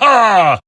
하하!